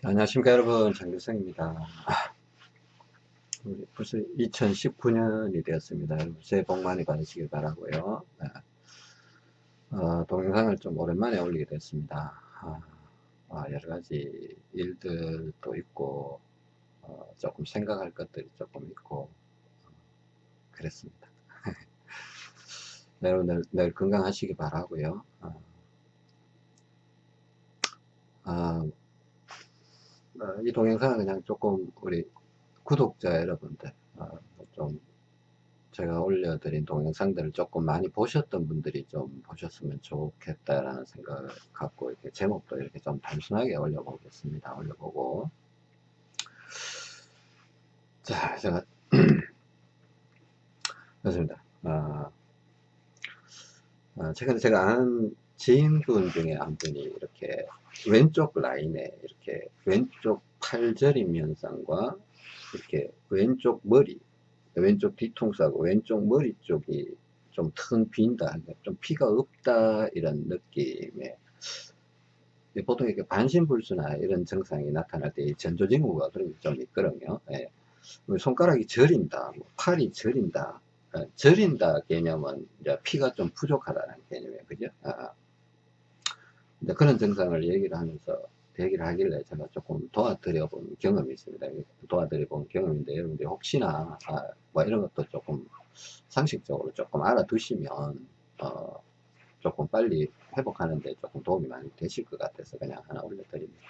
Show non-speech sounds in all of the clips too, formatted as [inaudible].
안녕하십니까 여러분. 장교성입니다. 벌써 2019년이 되었습니다. 새해 복 많이 받으시길 바라고요. 네. 어, 동영상을 좀 오랜만에 올리게 됐습니다. 아, 아, 여러가지 일들도 있고 어, 조금 생각할 것들이 조금 있고 어, 그랬습니다. [laughs] 여러분들 늘 건강하시기 바라고요. 어, 아, 어, 이 동영상은 그냥 조금 우리 구독자 여러분들 어, 좀 제가 올려드린 동영상들을 조금 많이 보셨던 분들이 좀 보셨으면 좋겠다라는 생각을 갖고 이렇게 제목도 이렇게 좀 단순하게 올려보겠습니다. 올려보고 자 제가 [clears throat] 그렇습니다. 어, 어, 최근에 제가 아는 지인분 중에 한 분이 이렇게 왼쪽 라인에 이렇게 왼쪽 팔저림 현상과 이렇게 왼쪽 머리 왼쪽 뒤통수하고 왼쪽 머리 쪽이 좀 텅 빈다 좀 피가 없다 이런 느낌에 보통 이렇게 반신불수나 이런 증상이 나타날 때 전조증후가 그런 게 좀 있거든요 예. 손가락이 저린다 뭐 팔이 저린다 어, 저린다 개념은 피가 좀 부족하다는 개념이에요 그죠 아. 그런 증상을 얘기를 하면서 얘기를 하길래 제가 조금 도와드려 본 경험이 있습니다. 도와드려 본 경험인데 여러분들 혹시나 아, 뭐 이런 것도 조금 상식적으로 조금 알아두시면 어, 조금 빨리 회복하는데 조금 도움이 많이 되실 것 같아서 그냥 하나 올려드립니다.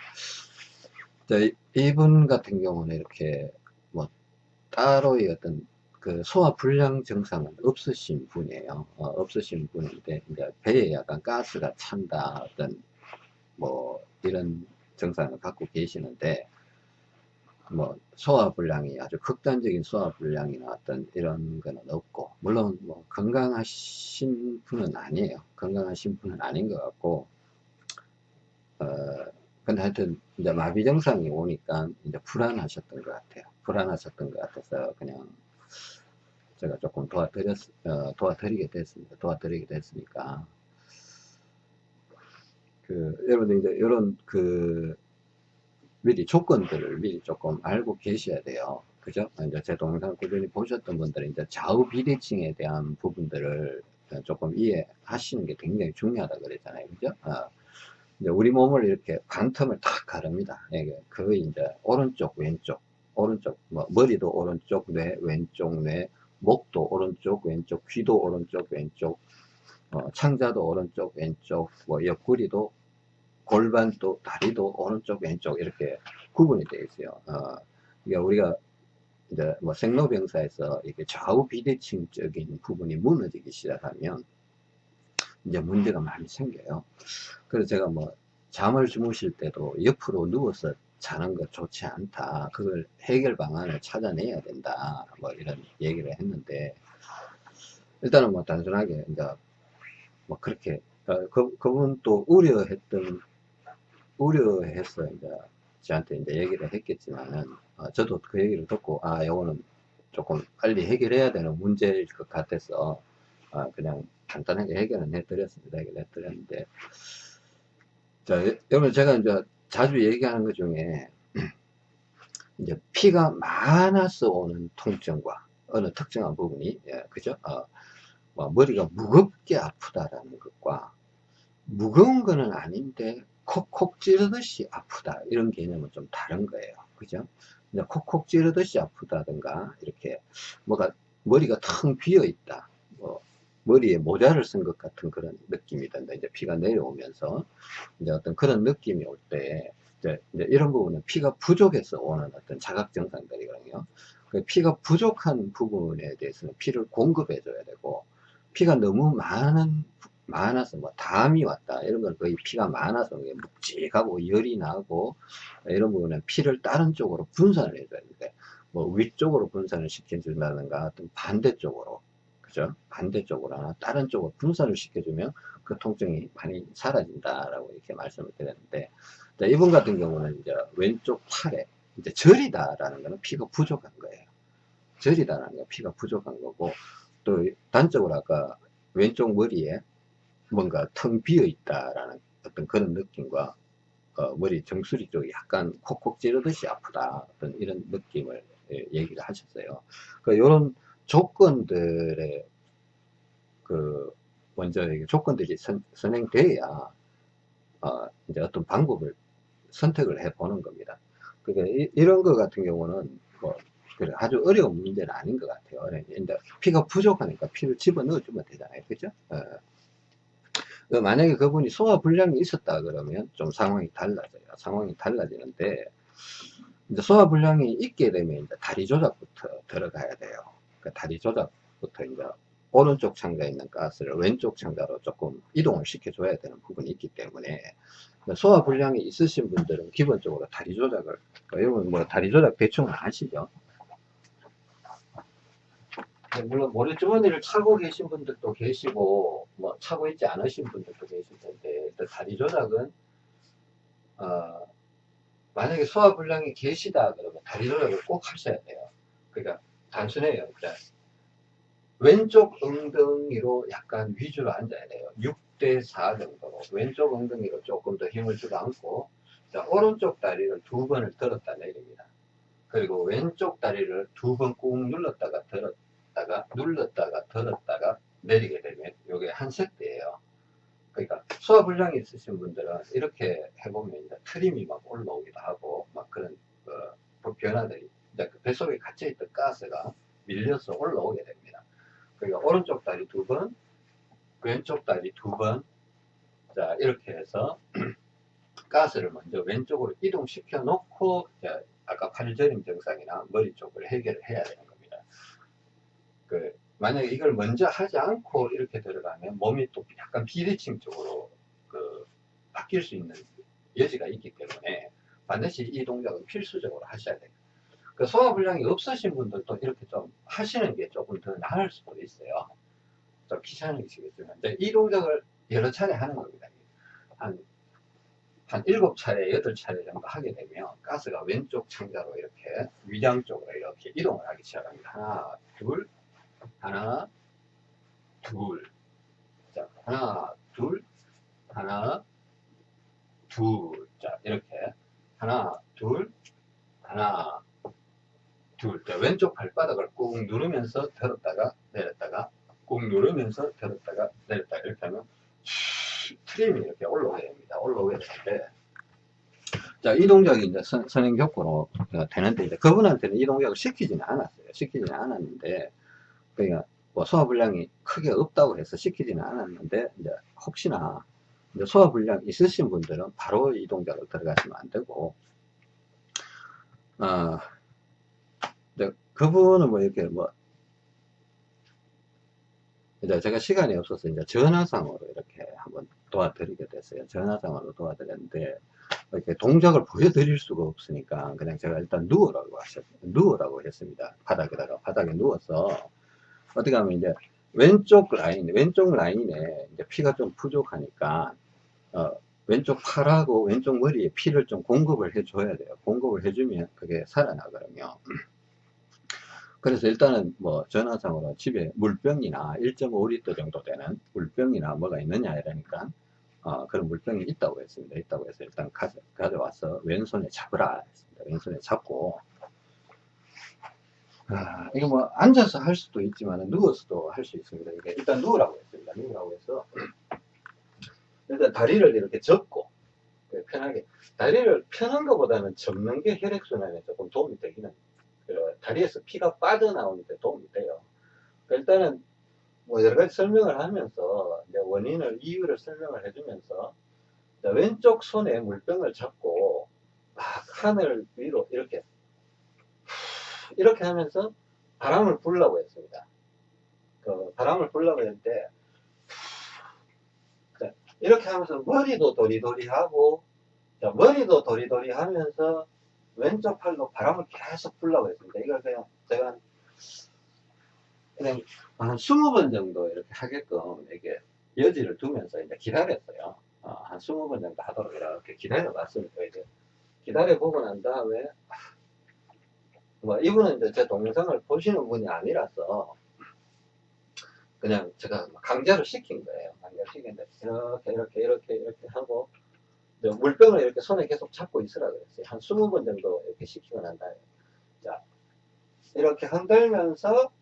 자, 이분 같은 경우는 이렇게 뭐 따로의 어떤 그 소화 불량 증상은 없으신 분이에요. 어, 없으신 분인데 이제 배에 약간 가스가 찬다 어떤 뭐 이런 증상을 갖고 계시는데 뭐 소화 불량이 아주 극단적인 소화 불량이나 어떤 이런 거는 없고 물론 뭐 건강하신 분은 아니에요. 건강하신 분은 아닌 것 같고 어 근데 하여튼 이제 마비 증상이 오니까 이제 불안하셨던 것 같아요. 불안하셨던 것 같아서 그냥 제가 조금 도와드렸, 어, 도와드리게 됐습니다. 도와드리게 됐으니까. 그, 여러분들 이제 이런 그, 미리 조건들을 미리 조금 알고 계셔야 돼요. 그죠? 이제 제 동영상 꾸준히 보셨던 분들은 이제 좌우 비대칭에 대한 부분들을 조금 이해하시는 게 굉장히 중요하다 그랬잖아요. 그죠? 어, 우리 몸을 이렇게 반틈을 탁 가릅니다. 이게 거의 이제 오른쪽, 왼쪽, 오른쪽, 뭐 머리도 오른쪽, 뇌, 왼쪽, 뇌, 목도 오른쪽 왼쪽 귀도 오른쪽 왼쪽 어, 창자도 오른쪽 왼쪽 뭐 옆구리도 골반도 다리도 오른쪽 왼쪽 이렇게 구분이 되어 있어요. 어, 그러니까 우리가 이제 뭐 생로병사에서 이렇게 좌우 비대칭적인 부분이 무너지기 시작하면 이제 문제가 많이 생겨요. 그래서 제가 뭐 잠을 주무실 때도 옆으로 누워서 자는 것 좋지 않다. 그걸 해결 방안을 찾아내야 된다. 뭐 이런 얘기를 했는데 일단은 뭐 단순하게 이제 뭐 그렇게 어, 그, 그분 또 우려했던 우려해서 이제 저한테 이제 얘기를 했겠지만은 어, 저도 그 얘기를 듣고 아 요거는 조금 빨리 해결해야 되는 문제일 것 같아서 아, 그냥 간단하게 해결은 해드렸습니다. 해결 해드렸는데 자 여러분 제가 이제 자주 얘기하는 것 중에 [clears throat] 이제 피가 많아서 오는 통증과 어느 특정한 부분이 예, 그죠? 어, 뭐 머리가 무겁게 아프다라는 것과 무거운 거는 아닌데 콕콕 찌르듯이 아프다 이런 개념은 좀 다른 거예요. 그죠? 콕콕 찌르듯이 아프다든가 이렇게 뭐가 머리가 텅 비어 있다. 뭐 머리에 모자를 쓴 것 같은 그런 느낌이 든다. 이제 피가 내려오면서 이제 어떤 그런 느낌이 올 때 이제, 이제 이런 부분은 피가 부족해서 오는 어떤 자각 증상들이거든요. 그 피가 부족한 부분에 대해서는 피를 공급해 줘야 되고 피가 너무 많은 많아서 뭐 담이 왔다 이런 건 거의 피가 많아서 묵직하고 열이 나고 이런 부분은 피를 다른 쪽으로 분산을 해줘야 되는데 뭐 위쪽으로 분산을 시켜준다든가 어떤 반대쪽으로 그죠? 반대쪽으로 하나 다른 쪽으로 분산을 시켜주면 그 통증이 많이 사라진다라고 이렇게 말씀을 드렸는데 이분 같은 경우는 이제 왼쪽 팔에 이제 절이다라는 것은 피가 부족한 거예요. 절이다라는 건 피가 부족한 거고 또 단적으로 아까 왼쪽 머리에 뭔가 텅 비어 있다라는 어떤 그런 느낌과 어, 머리 정수리 쪽이 약간 콕콕 찌르듯이 아프다. 어떤 이런 느낌을 예, 얘기를 하셨어요. 그, 요런 조건들의 그, 먼저 조건들이 선, 선행돼야, 어, 이제 어떤 방법을 선택을 해 보는 겁니다. 그러니까 이, 런거 같은 경우는 뭐, 그래, 아주 어려운 문제는 아닌 것 같아요. 근데 피가 부족하니까 피를 집어 넣어주면 되잖아요. 그죠? 어. 그 만약에 그분이 소화불량이 있었다 그러면 좀 상황이 달라져요. 상황이 달라지는데, 이제 소화불량이 있게 되면 이제 다리 조작부터 들어가야 돼요. 그 다리 조작부터 이제 오른쪽 창자에 있는 가스를 왼쪽 창자로 조금 이동을 시켜줘야 되는 부분이 있기 때문에 소화 불량이 있으신 분들은 기본적으로 다리 조작을 여러분 뭐 다리 조작 대충 아시죠? 물론 모래주머니를 차고 계신 분들도 계시고 뭐 차고 있지 않으신 분들도 계실 텐데 다리 조작은 어, 만약에 소화 불량이 계시다 그러면 다리 조작을 꼭 하셔야 돼요 그러니까 단순해요. 그냥 왼쪽 엉덩이로 약간 위주로 앉아야 돼요. 6대 4 정도로. 왼쪽 엉덩이로 조금 더 힘을 주고 앉고 자, 오른쪽 다리를 두 번을 들었다 내립니다. 그리고 왼쪽 다리를 두 번 꾹 눌렀다가 들었다 눌렀다가 눌렀다가 들었다가 내리게 되면 이게 한 세트예요. 그러니까 소화불량이 있으신 분들은 이렇게 해보면 트림이 막 올라오기도 하고 막 그런 그 변화들이 이제 그 뱃속에 갇혀있던 가스가 밀려서 올라오게 됩니다. 그러니까 오른쪽 다리 두 번, 왼쪽 다리 두 번, 자 이렇게 해서 [clears throat] 가스를 먼저 왼쪽으로 이동시켜 놓고 아까 팔저림 증상이나 머리 쪽을 해결을 해야 되는 그 만약에 이걸 먼저 하지 않고 이렇게 들어가면 몸이 또 약간 비대칭 쪽으로 그 바뀔 수 있는 여지가 있기 때문에 반드시 이 동작은 필수적으로 하셔야 돼요. 그 소화불량이 없으신 분들도 이렇게 좀 하시는 게 조금 더 나을 수도 있어요. 좀 귀찮으시겠지만 이 동작을 여러 차례 하는 겁니다. 한, 한 7차례, 8차례 정도 하게 되면 가스가 왼쪽 창자로 이렇게 위장 쪽으로 이렇게 이동을 하기 시작합니다. 하나, 둘, 하나, 둘. 자, 하나, 둘, 하나, 둘. 자, 이렇게. 하나, 둘, 하나, 둘. 자, 왼쪽 발바닥을 꾹 누르면서 들었다가 내렸다가 꾹 누르면서 들었다가 내렸다가 이렇게 하면 트림이 이렇게 올라오게 됩니다. 올라오게 되는데 자, 이 동작이 이제 선, 선행교구로 되는데, 이제 그분한테는 이 동작을 시키지는 않았어요. 시키지는 않았는데, 그러니까 뭐 소화불량이 크게 없다고 해서 시키지는 않았는데 이제 혹시나 이제 소화불량 있으신 분들은 바로 이 동작을 들어가시면 안 되고 어, 그분은 뭐 이렇게 뭐 이제 제가 시간이 없어서 이제 전화상으로 이렇게 한번 도와드리게 됐어요. 전화상으로 도와드렸는데 이렇게 동작을 보여드릴 수가 없으니까 그냥 제가 일단 누우라고 하셨 누우라고 했습니다. 바닥에다가 바닥에 누워서 어떻게 하면 이제 왼쪽 라인, 왼쪽 라인에 이제 피가 좀 부족하니까, 어, 왼쪽 팔하고 왼쪽 머리에 피를 좀 공급을 해줘야 돼요. 공급을 해주면 그게 살아나거든요. 그래서 일단은 뭐 전화상으로 집에 물병이나 1.5리터 정도 되는 물병이나 뭐가 있느냐 이러니까 어, 그런 물병이 있다고 했습니다. 있다고 해서 일단 가져, 가져와서 왼손에 잡으라 했습니다. 왼손에 잡고 아, 이거 뭐 앉아서 할 수도 있지만 누워서도 할 수 있습니다. 이게 일단 누우라고 했습니다. 누우라고 해서 일단 다리를 이렇게 접고 편하게 다리를 펴는 것보다는 접는 게 혈액순환에 조금 도움이 되기는 다리에서 피가 빠져나오는데 도움이 돼요. 일단은 뭐 여러 가지 설명을 하면서 원인을 이유를 설명을 해주면서 왼쪽 손에 물병을 잡고 막 하늘 위로 이렇게 이렇게 하면서 바람을 불라고 했습니다. 그 바람을 불라고 했는데 이렇게 하면서 머리도 도리도리 하고 머리도 도리도리 하면서 왼쪽 팔로 바람을 계속 불라고 했습니다. 이걸 그냥 제가 그냥 한 20번 정도 이렇게 하게끔 이게 여지를 두면서 이제 기다렸어요. 어, 한 20번 정도 하도록 이렇게 기다려 봤습니다. 이제 기다려 보고 난 다음에 뭐 이분은 이제 제 동영상을 보시는 분이 아니라서 그냥 제가 강제로 시킨 거예요. 강제로 시켰는데 이렇게 이렇게 이렇게 이렇게 하고 물병을 이렇게 손에 계속 잡고 있으라 그랬어요. 한 20번 정도 이렇게 시키고 난 다음에. 자, 이렇게 흔들면서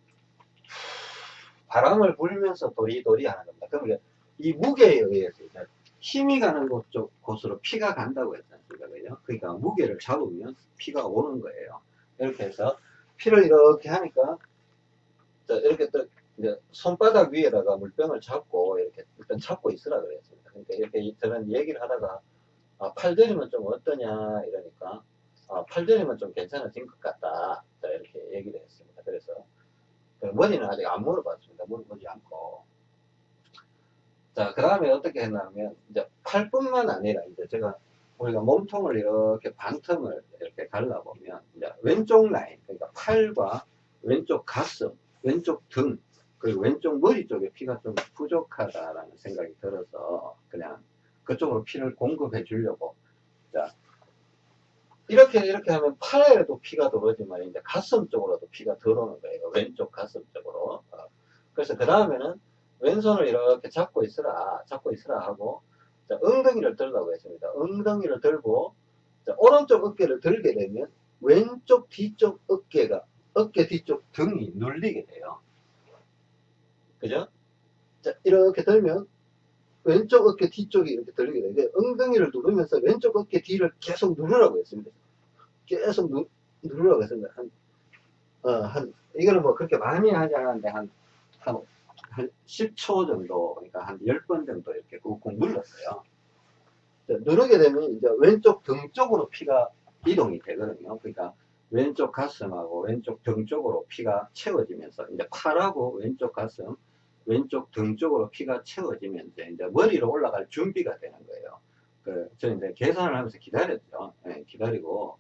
바람을 불면서 도리도리 하는 겁니다. 그러면 이 무게에 의해서 힘이 가는 곳 쪽, 곳으로 피가 간다고 했지 않습니까? 그죠? 그러니까 무게를 잡으면 피가 오는 거예요. 이렇게 해서 피를 이렇게 하니까 자, 이렇게 또 손바닥 위에다가 물병을 잡고 이렇게 일단 잡고 있으라 그랬습니다. 그러니까 이렇게 저는 얘기를 하다가 아, 팔들이면 좀 어떠냐 이러니까 아, 팔들이면 좀 괜찮아진 것 같다. 자, 이렇게 얘기를 했습니다. 그래서 그 머리는 아직 안 물어봤습니다. 물어보지 않고. 자, 그 다음에 어떻게 했냐면, 이제 팔뿐만 아니라, 이제 제가, 우리가 몸통을 이렇게 반틈을 이렇게 갈라보면, 이제 왼쪽 라인, 그러니까 팔과 왼쪽 가슴, 왼쪽 등, 그리고 왼쪽 머리 쪽에 피가 좀 부족하다라는 생각이 들어서, 그냥 그쪽으로 피를 공급해 주려고. 자, 이렇게 이렇게 하면 팔에도 피가 들어오지만 이제 가슴 쪽으로도 피가 들어오는 거예요. 왼쪽 가슴 쪽으로. 어. 그래서 그 다음에는 왼손을 이렇게 잡고 있으라, 잡고 있으라 하고 자, 엉덩이를 들라고 했습니다. 엉덩이를 들고 자, 오른쪽 어깨를 들게 되면 왼쪽 뒤쪽 어깨가 어깨 뒤쪽 등이 눌리게 돼요. 그죠? 자, 이렇게 들면 왼쪽 어깨 뒤쪽이 이렇게 들리게 되는데 엉덩이를 누르면서 왼쪽 어깨 뒤를 계속 누르라고 했습니다. 계속 누, 누르라고 했습니다. 한, 어, 한, 이거는 뭐 그렇게 많이 하지 않았는데 한, 한, 한 10초 정도, 그러니까 한 10번 정도 이렇게 꾹꾹 눌렀어요. 자, 누르게 되면 이제 왼쪽 등 쪽으로 피가 이동이 되거든요. 그러니까 왼쪽 가슴하고 왼쪽 등 쪽으로 피가 채워지면서 이제 팔하고 왼쪽 가슴, 왼쪽 등 쪽으로 피가 채워지면서 이제 머리로 올라갈 준비가 되는 거예요. 그, 저는 이제 계산을 하면서 기다렸죠. 예, 기다리고.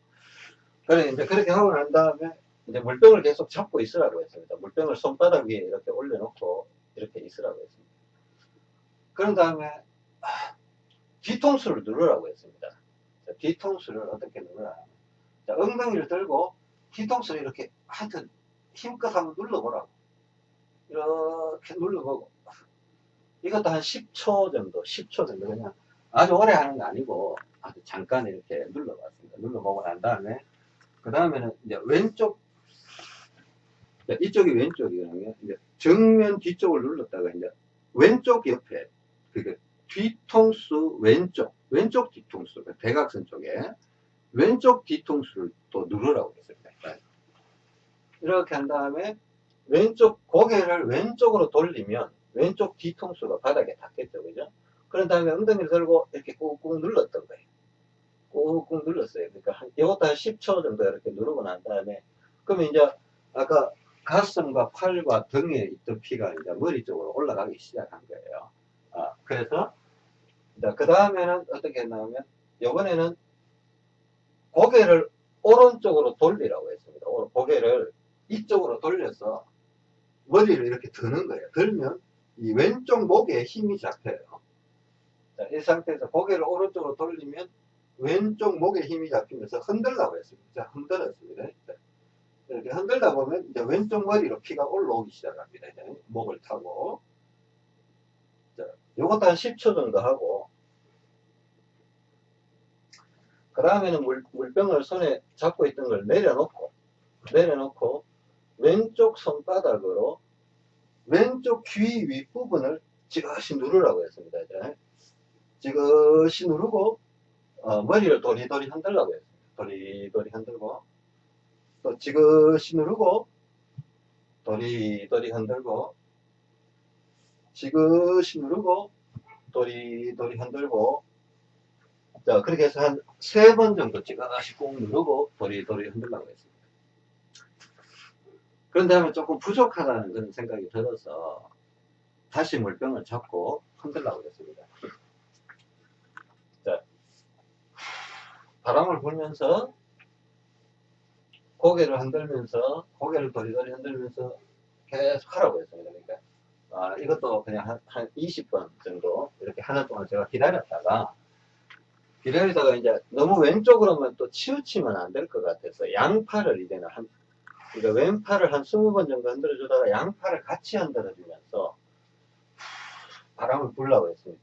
그래, 이제 그렇게 하고 난 다음에 이제 물병을 계속 잡고 있으라고 했습니다. 물병을 손바닥 위에 이렇게 올려놓고 이렇게 있으라고 했습니다. 그런 다음에, 아, 뒤통수를 누르라고 했습니다. 자, 뒤통수를 어떻게 누르라. 자, 엉덩이를 들고 뒤통수를 이렇게 하여튼 힘껏 한번 눌러보라고. 이렇게 눌러보고. 이것도 한 10초 정도, 10초 정도 그냥 아주 오래 하는 거 아니고 아주 잠깐 이렇게 눌러봤습니다. 눌러보고 난 다음에 그 다음에는 이제 왼쪽 자, 이쪽이 왼쪽이거든요. 이제 정면 뒤쪽을 눌렀다가 이제 왼쪽 옆에 그 뒤통수 왼쪽 왼쪽 뒤통수 그 대각선 쪽에 왼쪽 뒤통수를 또 누르라고 했습니다. 이렇게 한 다음에 왼쪽 고개를 왼쪽으로 돌리면 왼쪽 뒤통수가 바닥에 닿겠죠, 그죠? 그런 다음에 엉덩이를 들고 이렇게 꾹꾹 눌렀던 거예요. 꾹꾹 눌렀어요. 그러니까 한, 이것도 한 10초 정도 이렇게 누르고 난 다음에, 그러면 이제 아까 가슴과 팔과 등에 있던 피가 이제 머리 쪽으로 올라가기 시작한 거예요. 아, 그래서, 그 다음에는 어떻게 했냐면, 요번에는 고개를 오른쪽으로 돌리라고 했습니다. 고개를 이쪽으로 돌려서 머리를 이렇게 드는 거예요. 들면 이 왼쪽 목에 힘이 잡혀요. 자, 이 상태에서 고개를 오른쪽으로 돌리면 왼쪽 목에 힘이 잡히면서 흔들라고 했습니다. 자, 흔들었습니다. 자, 이렇게 흔들다 보면 이제 왼쪽 머리로 피가 올라오기 시작합니다. 목을 타고. 자, 요것도 한 10초 정도 하고, 그 다음에는 물, 물병을 손에 잡고 있던 걸 내려놓고, 내려놓고, 왼쪽 손바닥으로 왼쪽 귀 윗부분을 지그시 누르라고 했습니다. 이제. 지그시 누르고 어, 머리를 도리도리 흔들라고 했습니다. 도리도리 흔들고 또 지그시 누르고 도리도리 흔들고 지그시 누르고 도리도리 흔들고 자 그렇게 해서 한 세 번 정도 지그시 꾹 누르고 도리도리 흔들라고 했습니다. 그런 다음에 조금 부족하다는 그런 생각이 들어서 다시 물병을 잡고 흔들라고 했습니다. 자, 바람을 불면서 고개를 흔들면서 고개를 도리도리 흔들면서 계속 하라고 했습니다. 그러니까 아, 이것도 그냥 한, 한 20번 정도 이렇게 하는 동안 제가 기다렸다가 기다리다가 이제 너무 왼쪽으로만 또 치우치면 안 될 것 같아서 양팔을 이제는 한 우리가 왼팔을 한 20번 정도 흔들어 주다가 양팔을 같이 흔들어 주면서 바람을 불라고 했습니다.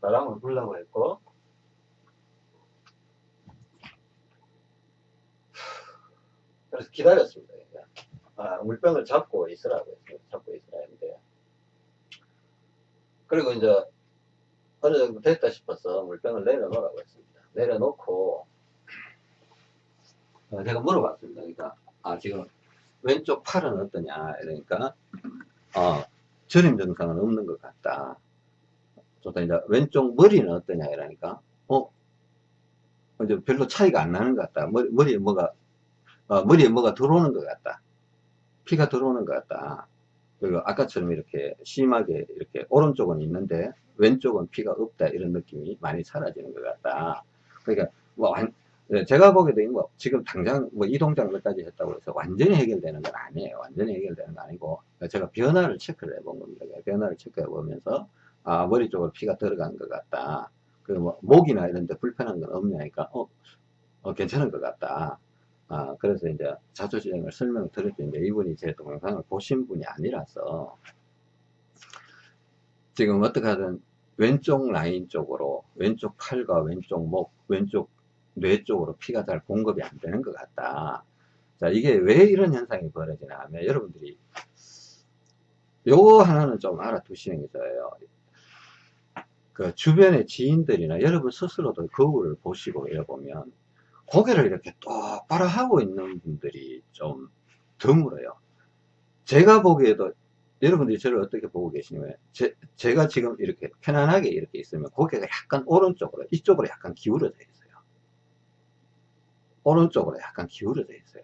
바람을 불라고 했고 그래서 기다렸습니다. 아, 물병을 잡고 있으라고 했습니다. 잡고 있으라 했는데 그리고 이제 어느 정도 됐다 싶어서 물병을 내려놓으라고 했습니다. 내려놓고 어, 제가 물어봤습니다. 그러니까 아 지금 왼쪽 팔은 어떠냐 이러니까 어 저림 증상은 없는 것 같다. 또 이제 왼쪽 머리는 어떠냐 이러니까 어 이제 별로 차이가 안 나는 것 같다. 머리, 머리에 뭐가 어, 머리에 뭐가 들어오는 것 같다. 피가 들어오는 것 같다. 그리고 아까처럼 이렇게 심하게 이렇게 오른쪽은 있는데 왼쪽은 피가 없다 이런 느낌이 많이 사라지는 것 같다. 그러니까 뭐 제가 보게 된거 지금 당장 뭐 이 동작을까지 했다고 해서 완전히 해결되는 건 아니에요. 완전히 해결되는 거 아니고 제가 변화를 체크를 해본 겁니다. 변화를 체크해 보면서 아 머리 쪽으로 피가 들어간 것 같다. 그리고 뭐 목이나 이런 데 불편한 건 없냐니까 어, 어, 괜찮은 것 같다. 아, 그래서 이제 자초지행을 설명을 드렸는데 이분이 제 동영상을 보신 분이 아니라서 지금 어떻게 하든 왼쪽 라인 쪽으로 왼쪽 팔과 왼쪽 목, 왼쪽 뇌 쪽으로 피가 잘 공급이 안 되는 것 같다. 자, 이게 왜 이런 현상이 벌어지나 하면 여러분들이 요거 하나는 좀 알아두시는 게 좋아요. 그 주변의 지인들이나 여러분 스스로도 거울을 보시고 이래 보면 고개를 이렇게 똑바로 하고 있는 분들이 좀 드물어요. 제가 보기에도 여러분들이 저를 어떻게 보고 계시냐면 제, 제가 지금 이렇게 편안하게 이렇게 있으면 고개가 약간 오른쪽으로 이쪽으로 약간 기울어져 있어요. 오른쪽으로 약간 기울어져 있어요.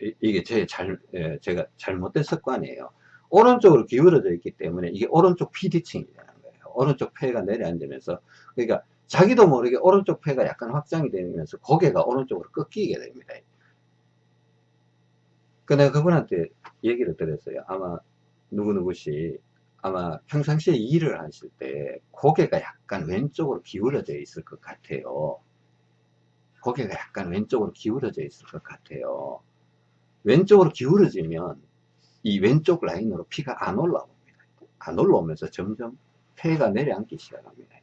이, 게 제 잘, 예, 제가 잘못된 습관이에요. 오른쪽으로 기울어져 있기 때문에 이게 오른쪽 피디층이 되는 거예요. 오른쪽 폐가 내려앉으면서 그러니까 자기도 모르게 오른쪽 폐가 약간 확장이 되면서 고개가 오른쪽으로 꺾이게 됩니다. 그 내가 그분한테 얘기를 드렸어요. 아마 누구누구시 아마 평상시에 일을 하실 때 고개가 약간 왼쪽으로 기울어져 있을 것 같아요. 고개가 약간 왼쪽으로 기울어져 있을 것 같아요. 왼쪽으로 기울어지면 이 왼쪽 라인으로 피가 안 올라옵니다. 안 올라오면서 점점 폐가 내려앉기 시작합니다.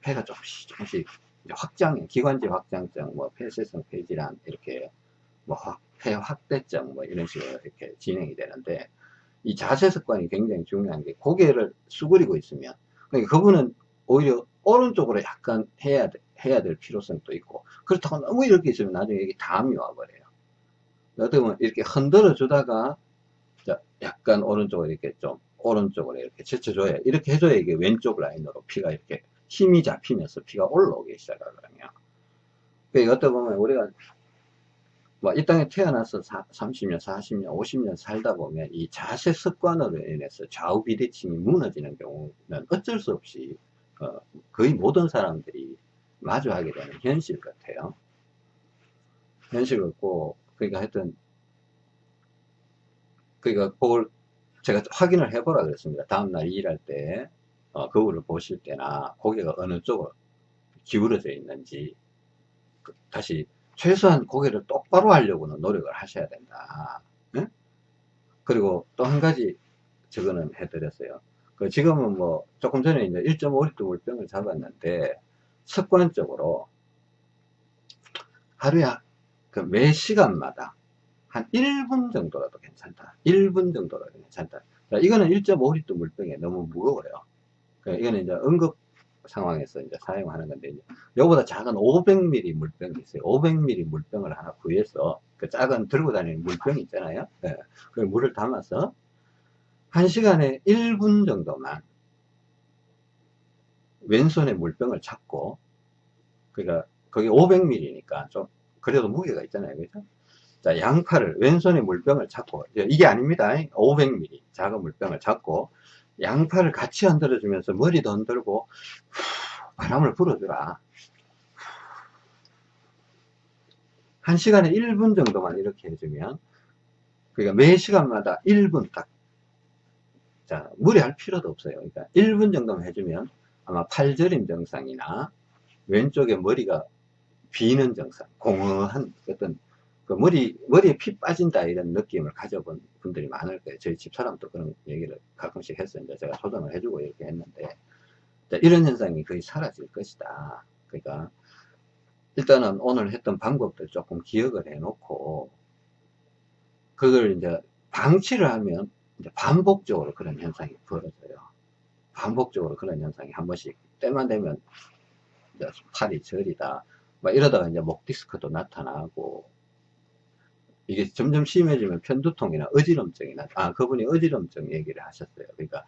폐가 조금씩 조금씩 확장, 기관지 확장증, 뭐 폐쇄성 폐질환 이렇게 뭐 확, 폐 확대증 뭐 이런 식으로 이렇게 진행이 되는데 이 자세 습관이 굉장히 중요한 게 고개를 수그리고 있으면 그러니까 그분은 오히려 오른쪽으로 약간 해야 돼, 해야 될 필요성도 있고 그렇다고 너무 이렇게 있으면 나중에 이게 담이 와버려요. 어떻게 보면 이렇게 흔들어 주다가 약간 오른쪽으로 이렇게 좀 오른쪽으로 이렇게 제쳐줘야 이렇게 해줘야 이게 왼쪽 라인으로 피가 이렇게 힘이 잡히면서 피가 올라오기 시작하거든요. 그러니까 어떻게 보면 우리가 뭐이 땅에 태어나서 30년, 40년, 50년 살다 보면 이 자세 습관으로 인해서 좌우 비대칭이 무너지는 경우는 어쩔 수 없이 어, 거의 모든 사람들이 마주하게 되는 현실 같아요. 현실 같고 그러니까 하여튼 그러니까 그걸 제가 확인을 해보라 그랬습니다. 다음날 일할 때 어, 거울을 보실 때나 고개가 어느 쪽으로 기울어져 있는지 그, 다시 최소한 고개를 똑바로 하려고는 노력을 하셔야 된다. 네? 그리고 또 한 가지 저거는 해드렸어요. 그 지금은 뭐 조금 전에 이제 1.5리터 물병을 잡았는데 습관적으로 하루에 그 매 시간마다 한 1분 정도라도 괜찮다. 1분 정도라도 괜찮다. 자, 이거는 1.5리터 물병에 너무 무거워요. 그러니까 이거는 이제 응급 상황에서 이제 사용하는 건데, 이거보다 작은 500ml 물병이 있어요. 500ml 물병을 하나 구해서, 그 작은 들고 다니는 물병 있잖아요. 네. 그 물을 담아서, 한 시간에 1분 정도만 왼손에 물병을 잡고, 그러니까 거기 500ml니까 좀, 그래도 무게가 있잖아요. 그죠? 자, 양팔을, 왼손에 물병을 잡고, 이게 아닙니다. 500ml 작은 물병을 잡고, 양팔을 같이 흔들어 주면서 머리도 흔들고, 바람을 불어주라. 한 시간에 1분 정도만 이렇게 해주면, 그러니까 매 시간마다 1분 딱, 자, 무리할 필요도 없어요. 그러니까 1분 정도만 해주면 아마 팔저림 증상이나 왼쪽에 머리가 비는 증상, 공허한 어떤 그 머리, 머리에 피 빠진다 이런 느낌을 가져본 분들이 많을 거예요. 저희 집사람도 그런 얘기를 가끔씩 했어요. 이제 제가 조정을 해주고 이렇게 했는데, 이런 현상이 거의 사라질 것이다. 그러니까, 일단은 오늘 했던 방법들 조금 기억을 해 놓고 그걸 이제 방치를 하면 이제 반복적으로 그런 현상이 벌어져요. 반복적으로 그런 현상이 한 번씩 때만 되면 이제 팔이 저리다 막 이러다가 이제 목 디스크도 나타나고 이게 점점 심해지면 편두통이나 어지럼증이나 아 그분이 어지럼증 얘기를 하셨어요. 그러니까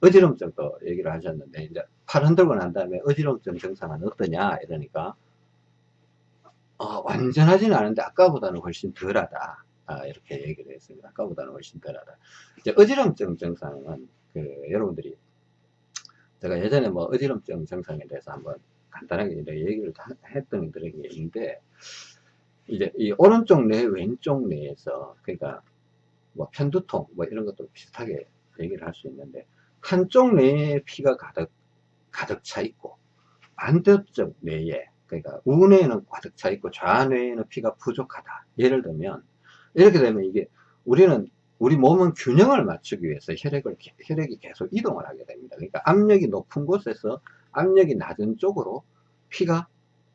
어지럼증도 얘기를 하셨는데 이제 팔 흔들고 난 다음에 어지럼증 증상은 어떠냐 이러니까 어, 완전하지는 않은데 아까보다는 훨씬 덜하다. 아, 이렇게 얘기를 했습니다. 아까보다는 훨씬 덜하다. 이제 어지럼증 증상은 그 여러분들이 제가 예전에 뭐 어지럼증 증상에 대해서 한번 간단하게 얘기를 다 했던 그런 게 있는데 이제 이 오른쪽 뇌, 왼쪽 뇌에서 그러니까 뭐 편두통 뭐 이런 것도 비슷하게 얘기를 할 수 있는데 한쪽 뇌에 피가 가득 가득 차 있고 반대쪽 뇌에 그러니까 우뇌에는 가득 차 있고 좌뇌에는 피가 부족하다. 예를 들면 이렇게 되면 이게 우리는 우리 몸은 균형을 맞추기 위해서 혈액을 혈액이 계속 이동을 하게 됩니다. 그러니까 압력이 높은 곳에서 압력이 낮은 쪽으로 피가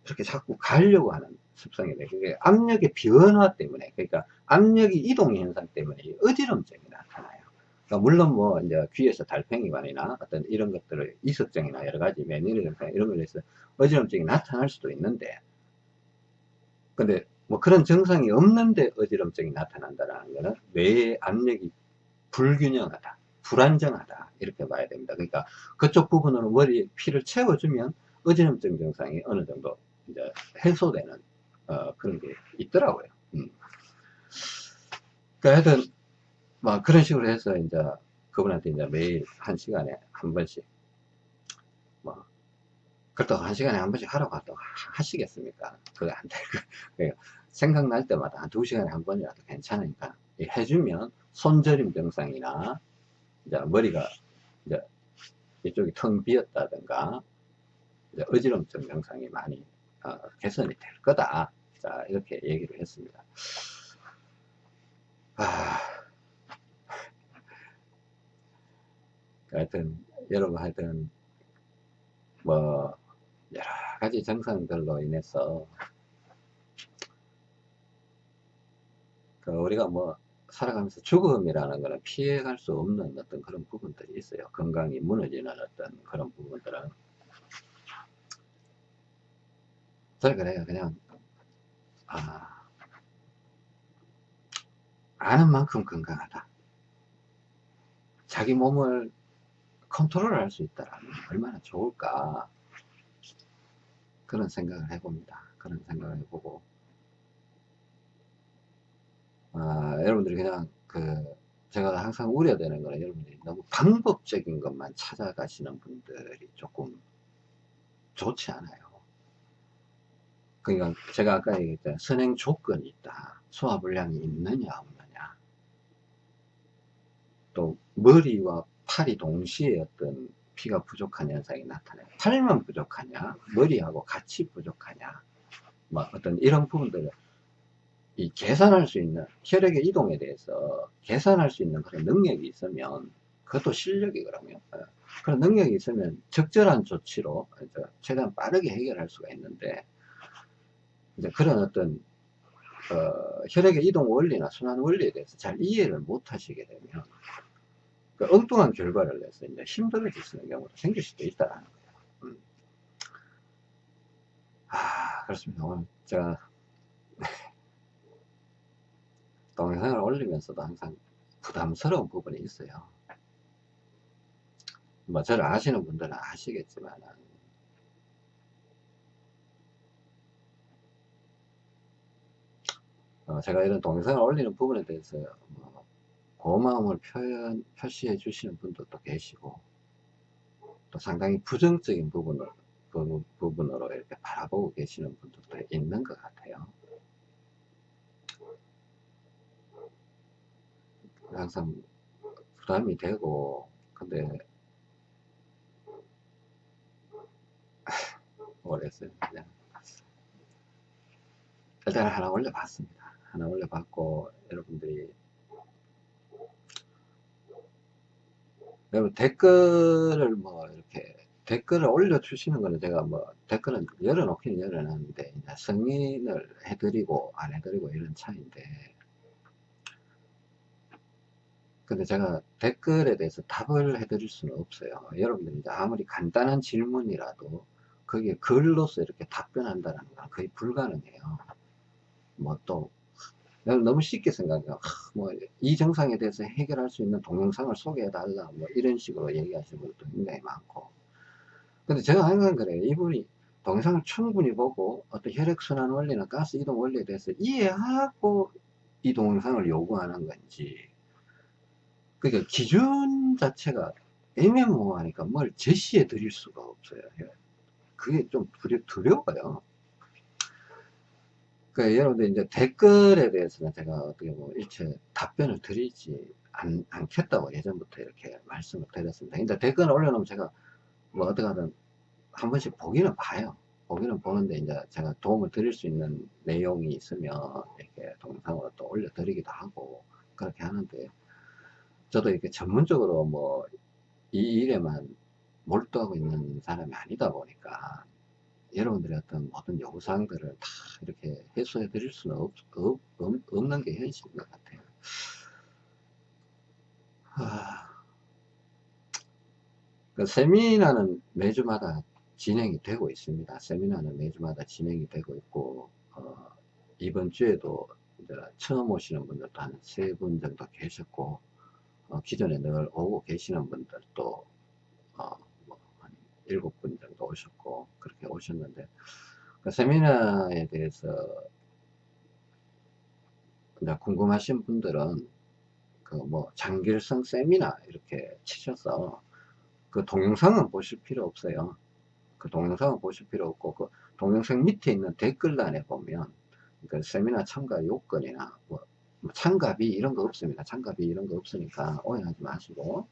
이렇게 자꾸 가려고 하는 습성이 돼요. 그게 압력의 변화 때문에 그러니까 압력이 이동 현상 때문에 어지럼증이 나타나요. 그러니까 물론 뭐 이제 귀에서 달팽이관이나 어떤 이런 것들을 이석증이나 여러 가지 매니르 이런 걸로 해서 어지럼증이 나타날 수도 있는데 근데 뭐 그런 증상이 없는데 어지럼증이 나타난다는 것은 뇌의 압력이 불균형하다 불안정하다 이렇게 봐야 됩니다 그러니까 그쪽 부분으로 머리에 피를 채워주면 어지럼증 증상이 어느 정도 이제 해소되는 어, 그런 게 있더라고요 음. 그러니까 하여튼 뭐 그런 식으로 해서 이제 그분한테 이제 매일 한 시간에 한 번씩 뭐 그렇다고 한 시간에 한 번씩 하라고 하도 하시겠습니까? 그게 안될 거예요. [laughs] 생각날 때마다 한 두 시간에 한 번이라도 괜찮으니까 해주면 손저림 증상이나 이제 머리가 이제 이쪽이 텅 비었다든가 어지럼증 증상이 많이 어, 개선이 될 거다. 자 이렇게 얘기를 했습니다. 아, 하여튼 여러분 하여튼 뭐 여러 가지 증상들로 인해서 그 우리가 뭐 살아가면서 죽음이라는 거는 피해갈 수 없는 어떤 그런 부분들이 있어요. 건강이 무너지는 어떤 그런 부분들은. 그래, 그래요. 그냥, 아, 아는 만큼 건강하다. 자기 몸을 컨트롤 할 수 있다면 얼마나 좋을까. 그런 생각을 해봅니다. 그런 생각을 해보고. 아, 여러분들이 그냥 그 제가 항상 우려되는 거는 여러분들이 너무 방법적인 것만 찾아가시는 분들이 조금 좋지 않아요. 그러니까 제가 아까 얘기했던 선행 조건이 있다. 소화불량이 있느냐 없느냐. 또 머리와 팔이 동시에 어떤 피가 부족한 현상이 나타나요. 팔만 부족하냐, 머리하고 같이 부족하냐, 뭐 어떤 이런 부분들을 이 계산할 수 있는 혈액의 이동에 대해서 계산할 수 있는 그런 능력이 있으면 그것도 실력이거든요. 어, 그런 능력이 있으면 적절한 조치로 최대한 빠르게 해결할 수가 있는데 이제 그런 어떤 어, 혈액의 이동 원리나 순환 원리에 대해서 잘 이해를 못 하시게 되면 그 엉뚱한 결과를 내서 이제 힘들어지는 경우도 생길 수도 있다라는 거예요. 음. 아, 그렇습니다. 오늘 제가 [laughs] 동영상을 올리면서도 항상 부담스러운 부분이 있어요. 뭐 저를 아시는 분들은 아시겠지만 어, 제가 이런 동영상을 올리는 부분에 대해서 뭐 고마움을 표현 표시해 주시는 분들도 계시고 또 상당히 부정적인 부분을 그 부분으로 이렇게 바라보고 계시는 분들도 있는 것 같아요. 항상 부담이 되고 근데 모르겠어요 그냥 일단 하나 올려봤습니다 하나 올려봤고 여러분들이 여러분 댓글을 뭐 이렇게 댓글을 올려주시는 거는 제가 뭐 댓글은 열어놓기는 열어놨는데 승인을 해드리고 안 해드리고 이런 차이인데 근데 제가 댓글에 대해서 답을 해드릴 수는 없어요. 여러분들이 아무리 간단한 질문이라도 그게 글로서 이렇게 답변한다는 건 거의 불가능해요. 뭐 또 너무 쉽게 생각해요. 뭐 이 증상에 대해서 해결할 수 있는 동영상을 소개해 달라 뭐 이런 식으로 얘기하시는 분들도 굉장히 많고 근데 제가 항상 그래요. 이분이 동영상을 충분히 보고 어떤 혈액순환 원리나 가스 이동 원리에 대해서 이해하고 이 동영상을 요구하는 건지 그러니까 기준 자체가 애매모호하니까 뭘 제시해 드릴 수가 없어요. 그게 좀 두려, 두려워요. 그러니까 여러분들 이제 댓글에 대해서는 제가 어떻게 뭐 일체 답변을 드리지 않, 않겠다고 예전부터 이렇게 말씀을 드렸습니다. 근데 댓글을 올려놓으면 제가 뭐 어떻게 하든 한 번씩 보기는 봐요. 보기는 보는데 이제 제가 도움을 드릴 수 있는 내용이 있으면 이렇게 동영상으로 또 올려드리기도 하고 그렇게 하는데 저도 이렇게 전문적으로 뭐 이 일에만 몰두하고 있는 사람이 아니다 보니까 여러분들의 어떤 모든 요구사항들을 다 이렇게 해소해 드릴 수는 없, 없, 없는 게 현실인 것 같아요. 하... 그 세미나는 매주마다 진행이 되고 있습니다. 세미나는 매주마다 진행이 되고 있고 어, 이번 주에도 처음 오시는 분들도 한 세 분 정도 계셨고 어, 기존에 늘 오고 계시는 분들도 어, 일곱 분 정도 오셨고 그렇게 오셨는데 그 세미나에 대해서 궁금하신 분들은 그 뭐 장길성 세미나 이렇게 치셔서 그 동영상은 보실 필요 없어요. 그 동영상은 보실 필요 없고 그 동영상 밑에 있는 댓글란에 보면 그 세미나 참가 요건이나 뭐 참가비 이런 거 없습니다. 참가비 이런 거 없으니까 오해하지 마시고.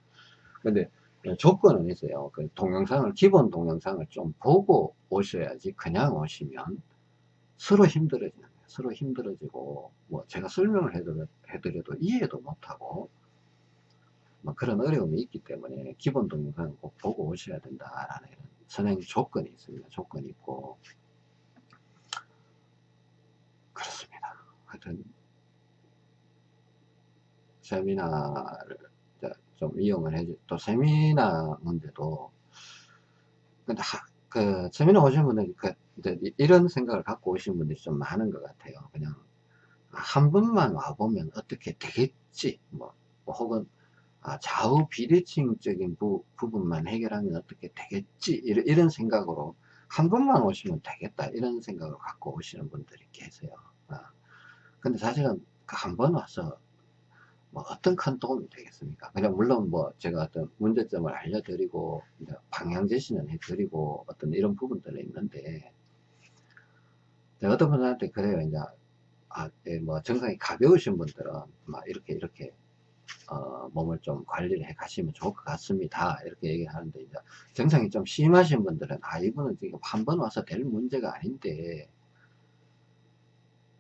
근데 조건은 있어요. 그 동영상을, 기본 동영상을 좀 보고 오셔야지 그냥 오시면 서로 힘들어지는 거예요. 서로 힘들어지고, 뭐 제가 설명을 해드려, 해드려도 이해도 못하고, 뭐 그런 어려움이 있기 때문에 기본 동영상을 꼭 보고 오셔야 된다라는 선행 조건이 있습니다. 조건이 있고. 그렇습니다. 하여튼, 세미나를 좀 이용을 해주, 또 세미나 문제도, 근데 하, 그, 세미나 오신 분들이 그, 이런 생각을 갖고 오신 분들이 좀 많은 것 같아요. 그냥, 한 번만 와보면 어떻게 되겠지, 뭐, 뭐 혹은, 아, 좌우 비대칭적인 부, 부분만 해결하면 어떻게 되겠지, 이런, 이런 생각으로, 한 번만 오시면 되겠다, 이런 생각을 갖고 오시는 분들이 계세요. 아, 근데 사실은 그한번 와서 뭐 어떤 큰 도움이 되겠습니까? 그냥 물론 뭐 제가 어떤 문제점을 알려드리고 방향 제시는 해드리고 어떤 이런 부분들은 있는데 어떤 분들한테 그래요 이제 아, 예, 뭐 증상이 가벼우신 분들은 막 이렇게 이렇게 어, 몸을 좀 관리를 해 가시면 좋을 것 같습니다. 이렇게 얘기를 하는데 이제 증상이 좀 심하신 분들은 아 이분은 지금 한 번 와서 될 문제가 아닌데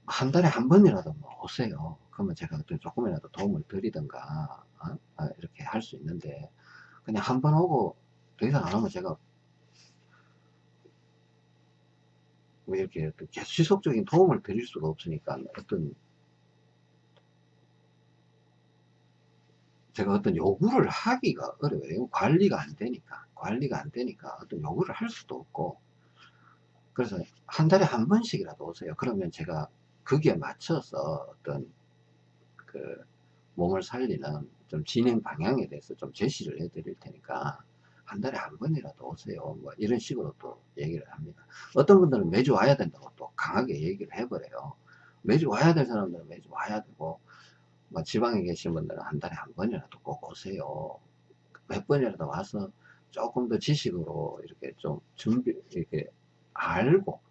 한 달에 한 번이라도 뭐 오세요. 그러면 제가 어떤 조금이라도 도움을 드리든가 어? 아, 이렇게 할 수 있는데 그냥 한 번 오고 더 이상 안 오면 제가 왜 이렇게 계속 지속적인 도움을 드릴 수가 없으니까 어떤 제가 어떤 요구를 하기가 어려워요. 관리가 안 되니까 관리가 안 되니까 어떤 요구를 할 수도 없고 그래서 한 달에 한 번씩이라도 오세요. 그러면 제가 거기에 맞춰서 어떤 그 몸을 살리는 좀 진행 방향에 대해서 좀 제시를 해 드릴 테니까 한 달에 한 번이라도 오세요. 뭐 이런 식으로 또 얘기를 합니다. 어떤 분들은 매주 와야 된다고 또 강하게 얘기를 해버려요. 매주 와야 될 사람들은 매주 와야 되고, 뭐 지방에 계신 분들은 한 달에 한 번이라도 꼭 오세요. 몇 번이라도 와서 조금 더 지식으로 이렇게 좀 준비, 이렇게 알고,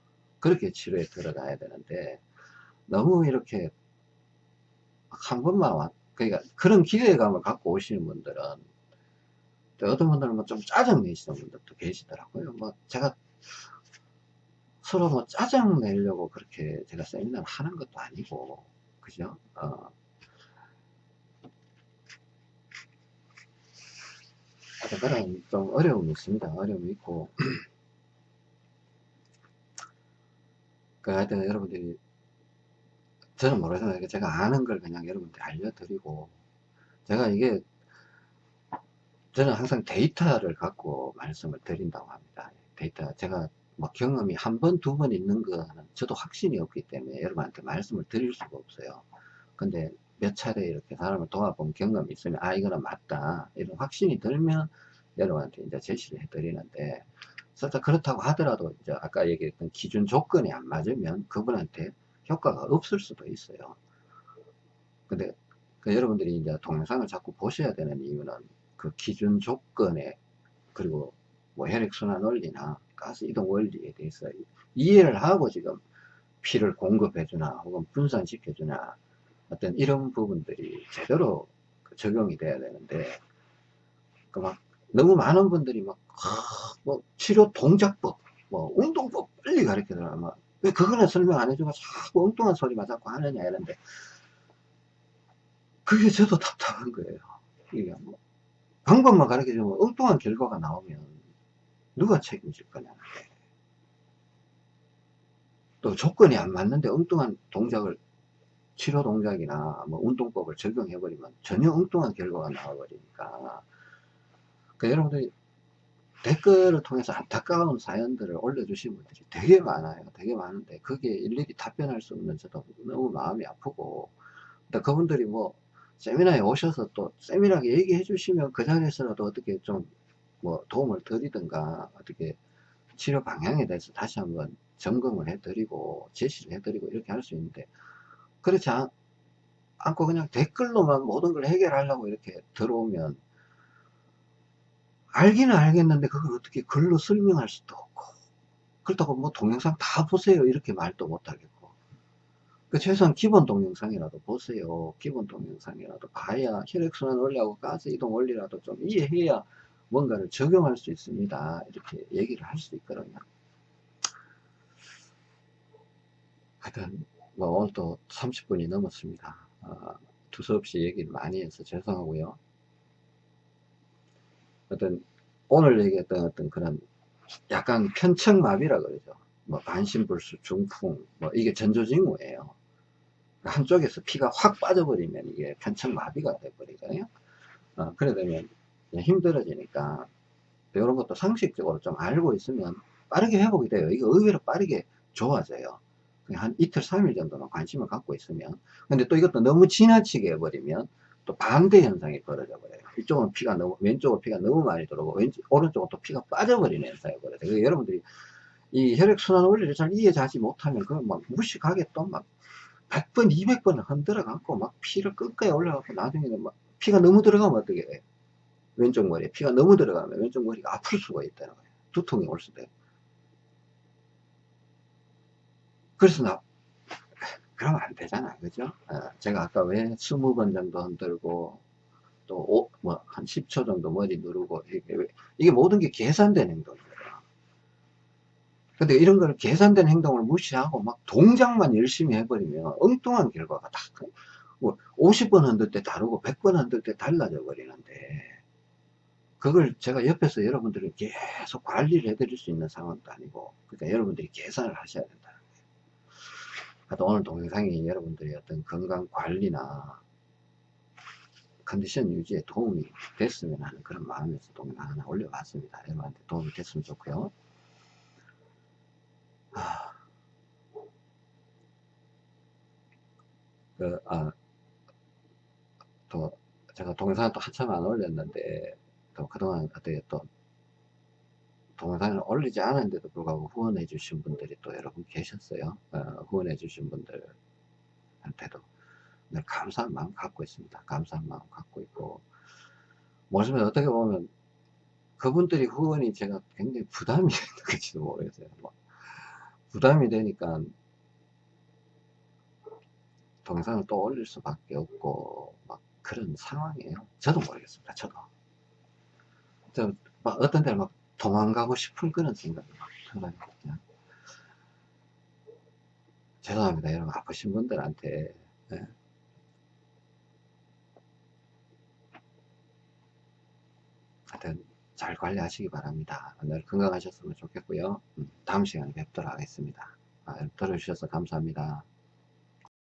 그렇게 치료에 들어가야 되는데, 너무 이렇게 한 번만 와, 그러니까 그런 기대감을 갖고 오시는 분들은 어떤 분들은 뭐 좀 짜증 내시는 분들도 계시더라고요. 뭐 제가 서로 뭐 짜증 내려고 그렇게 제가 세미나를 하는 것도 아니고, 그죠? 어. 그런 좀 어려움이 있습니다. 어려움이 있고. [clears throat] 그 하여튼 여러분들이 저는 모르지만 제가 아는 걸 그냥 여러분들 알려드리고 제가 이게 저는 항상 데이터를 갖고 말씀을 드린다고 합니다. 데이터 제가 뭐 경험이 한 번, 두 번 있는 거는 저도 확신이 없기 때문에 여러분한테 말씀을 드릴 수가 없어요. 근데 몇 차례 이렇게 사람을 도와본 경험이 있으면 아 이거는 맞다 이런 확신이 들면 여러분한테 이제 제시를 해드리는데 그렇다고 하더라도 이제 아까 얘기했던 기준 조건이 안 맞으면 그분한테 효과가 없을 수도 있어요. 근데 그 여러분들이 이제 동영상을 자꾸 보셔야 되는 이유는 그 기준 조건에 그리고 뭐 혈액순환 원리나 가스 이동 원리에 대해서 이해를 하고 지금 피를 공급해주나 혹은 분산시켜주나 어떤 이런 부분들이 제대로 그 적용이 돼야 되는데 그 막 너무 많은 분들이 막뭐 치료 동작법 뭐 운동법 빨리 가르쳐달라 뭐 왜 그거는 설명 안 해주고 자꾸 엉뚱한 소리만 자꾸 하느냐 이런데 그게 저도 답답한 거예요. 이게 뭐 방법만 가르쳐주면 엉뚱한 결과가 나오면 누가 책임질 거냐는 또 조건이 안 맞는데 엉뚱한 동작을 치료 동작이나 뭐 운동법을 적용해 버리면 전혀 엉뚱한 결과가 나와 버리니까. 그 여러분들이 댓글을 통해서 안타까운 사연들을 올려주신 분들이 되게 많아요. 되게 많은데 그게 일일이 답변할 수 없는 저도 너무 마음이 아프고. 근데 그분들이 뭐 세미나에 오셔서 또 세밀하게 얘기해 주시면 그 자리에서라도 어떻게 좀 뭐 도움을 드리든가 어떻게 치료 방향에 대해서 다시 한번 점검을 해 드리고 제시를 해 드리고 이렇게 할 수 있는데 그렇지 않, 않고 그냥 댓글로만 모든 걸 해결하려고 이렇게 들어오면 알기는 알겠는데 그걸 어떻게 글로 설명할 수도 없고. 그렇다고 뭐 동영상 다 보세요. 이렇게 말도 못 하겠고. 그 최소한 기본 동영상이라도 보세요. 기본 동영상이라도 봐야 혈액순환 원리하고 가스 이동 원리라도 좀 이해해야 뭔가를 적용할 수 있습니다. 이렇게 얘기를 할 수 있거든요. 하여튼 뭐 오늘 또 30분이 넘었습니다. 어, 두서없이 얘기를 많이 해서 죄송하고요 어떤 오늘 얘기했던 어떤 그런 약간 편측마비라 그러죠. 뭐 반신불수, 중풍, 뭐 이게 전조징후예요. 한쪽에서 피가 확 빠져버리면 이게 편측마비가 돼버리거든요. 어, 그래 되면 힘들어지니까 이런 것도 상식적으로 좀 알고 있으면 빠르게 회복이 돼요. 이거 의외로 빠르게 좋아져요. 한 이틀, 3일 정도만 관심을 갖고 있으면. 근데 또 이것도 너무 지나치게 해버리면 또 반대 현상이 벌어져 버려요. 이쪽은 피가 너무, 왼쪽은 피가 너무 많이 들어오고, 왼쪽, 오른쪽은 또 피가 빠져버리는 현상이. 그래서 여러분들이 이 혈액순환 원리를 잘 이해하지 못하면, 그걸 막 무식하게 또 막 100번, 200번을 흔들어 갖고 막 피를 끝까지 올라가고 나중에는 막 피가 너무 들어가면 어떻게 해? 왼쪽 머리에 피가 너무 들어가면 왼쪽 머리가 아플 수가 있다는 거예요. 두통이 올 수도 있고. 그래서 나, 그러면 안 되잖아. 그죠? 어, 제가 아까 왜 20번 정도 흔들고, 또, 오, 뭐, 한 10초 정도 머리 누르고, 이게, 모든 게 계산된 행동이에요. 근데 이런 거를 계산된 행동을 무시하고 막 동작만 열심히 해버리면 엉뚱한 결과가 다, 뭐 50번 흔들 때 다르고 100번 흔들 때 달라져 버리는데, 그걸 제가 옆에서 여러분들을 계속 관리를 해드릴 수 있는 상황도 아니고, 그러니까 여러분들이 계산을 하셔야 된다. 하여튼 오늘 동영상이 여러분들의 어떤 건강 관리나 컨디션 유지에 도움이 됐으면 하는 그런 마음에서 동영상 하나 올려봤습니다. 여러분한테 도움이 됐으면 좋고요. 하... 그, 아, 또, 제가 동영상 또 한참 안 올렸는데, 또 그동안 어떻게 또, 동영상을 올리지 않았는데도 불구하고 후원해 주신 분들이 또 여러분 계셨어요. 어, 후원해 주신 분들한테도 늘 감사한 마음 갖고 있습니다. 감사한 마음 갖고 있고, 모습에 어떻게 보면 그분들이 후원이 제가 굉장히 부담이 [laughs] 될지도 모르겠어요. 뭐 부담이 되니까 동영상을 또 올릴 수밖에 없고 막 그런 상황이에요. 저도 모르겠습니다. 저도. 저, 막 어떤 데를 막 도망가고 싶은 그런 생각이 막 들어요. 죄송합니다. 여러분 아프신 분들한테 네. 하여튼 잘 관리하시기 바랍니다. 늘 건강하셨으면 좋겠고요. 음, 다음 시간에 뵙도록 하겠습니다. 아, 들어주셔서 감사합니다.